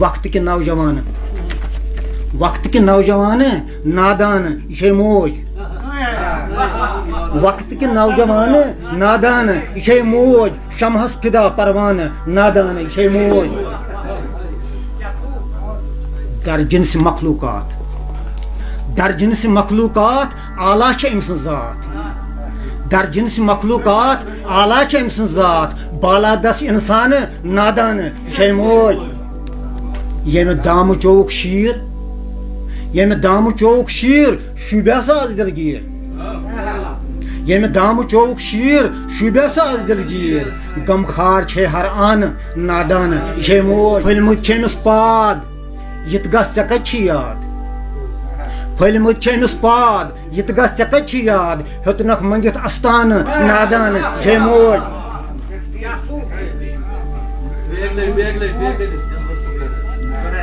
وقت کے نوجوان. وقت کے نوجوان، نادان یہ موج. وقت کے نوجوان، نادان یہ موج. شمہس فدا پروان، نادان یہ موج. درجن جنس مخلوقات. در جنس مخلوقات اعلیٰ چھ امس ذات. در جنس مخلوقات اعلیٰ ام امس ذات. بالا انسان، نادان یہ موج. یعنی ییٚمہِ دامہٕ چووُکھ شیٖر؟ ییٚمہِ دامہٕ شیر یعنی شیٖر شوٗبیا سا آز دِلگیٖر ییٚمہِ یعنی دامہٕ چووُکھ شیٖر شوٗبیا سا آز دِلگیٖر غمخار چھے ہر آن نادانہٕ یہِ چھے موج پھٔلمٕتۍ چھِ أمِس پاد یہِ تہِ گژھ ژےٚ یاد. پھٔلمٕتۍ چھِ أمِس پاد یہِ تہِ گژھ ژےٚ کَتہِ چھِ یاد. ہیوٚتنَکھ مٔنٛگِتھ اَستانہٕ نادانہٕ یہِ چھے موج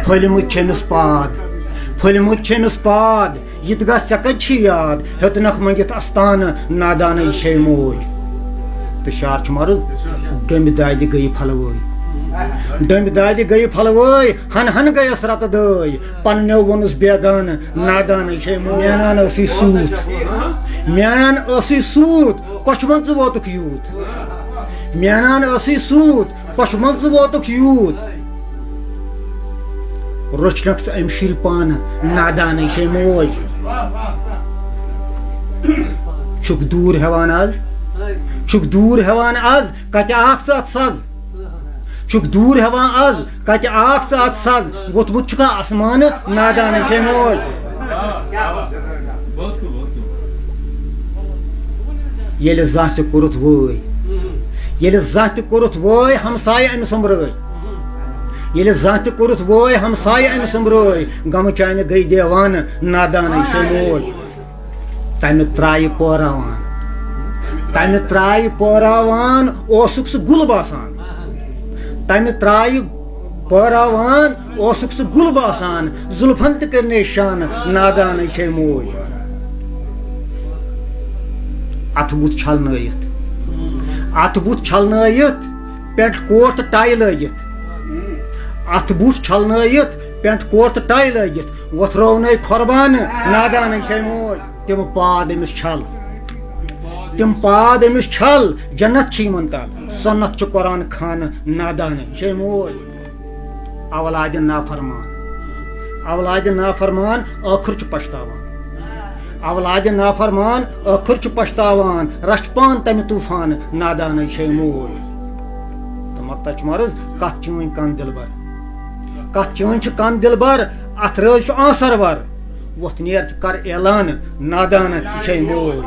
پھلمہٕ چھٔمِس پاد پھٔلمہٕ چھٔمِس پاد یہِ تہِ گژھ ژےٚ کَتہِ چھِ یاد ہیوٚتنَکھ مٔنٛگِتھ اَستانہٕ نادانے شے موج تہٕ شعر چھُ مَرٕض ڈوٚمبہِ دادِ گٔیہِ پھلوٲے ڈوٚمبہِ دادِ گٔیہِ پھلوٲے ہن ہن گٔیَس رَتہٕ دٲے پنٛنیو ووٚنُس بیگانہٕ نادانٕے چھے مینان ٲسٕے سوٗت مینان ٲسٕے سوٗت کۄچھِ منٛز ژٕ ووتُکھ یوٗت مینان ٲسٕے سوٗت کۄچھِ منٛز ژٕ ووتُکھ یوٗت رچھنکھ ژٕ امہِ شُرۍ پانہٕ نادانے چھے موج. چھُکھ دوٗر ہیٚوان آز؟ چھُکھ دوٗر ہیٚوان آز کَتہِ آکھ ژٕ اَتھ سَز چھُکھ دوٗر آز کَتہِ آکھ ژٕ اَتھ سَز ووٚتھمُت چھُکھا اَسمانہٕ نادانے چھے موج. ییٚلہِ زانٛہہ تہِ کوٚرُتھ وٲے ییٚلہِ زانٛہہ تہِ کوٚرُتھ وٲے ہمسایہِ أمِس سۄمبرٲے یل زان تہ کورس ووے ہمسائے ام سمبروے غم چانہ گئی دیوان نادان شمول تمہ ترائے پوراوان۔ تمہ ترائے پوراوان، اوسک سہ گل باسان۔ تمہ ترائے پوراوان، اوسک سہ گل باسان۔ زلفن تہ کرنے شان نادان شے موج۔ ات بت چھلنائت ات بت چھلنائت پیٹ کوٹ ٹائی لگت ات بوٹ چھلنت پینٹ کور تو ٹائی لگت وتھرونی قربانہ نادانے چھے موج تم پاد امس چھل تم پاد امس چھل جنت چھ یمن تل سنت چھ قرآن خانہ نادانے چھے موج اولاد نافرمان اولاد نافرمان ٲخر چھ پشتاوان اولاد نافرمان ٲخر چھ پشتاوان رچھ پان تمہِ طوفانہٕ نادانے چھے موج تہٕ مۄکتا چھُ مرض کتھ چھِ وۄنۍ کت چون کن دل بار، ات روز آنسر وار ووت نیر کر اعلان، نادان، چھ مول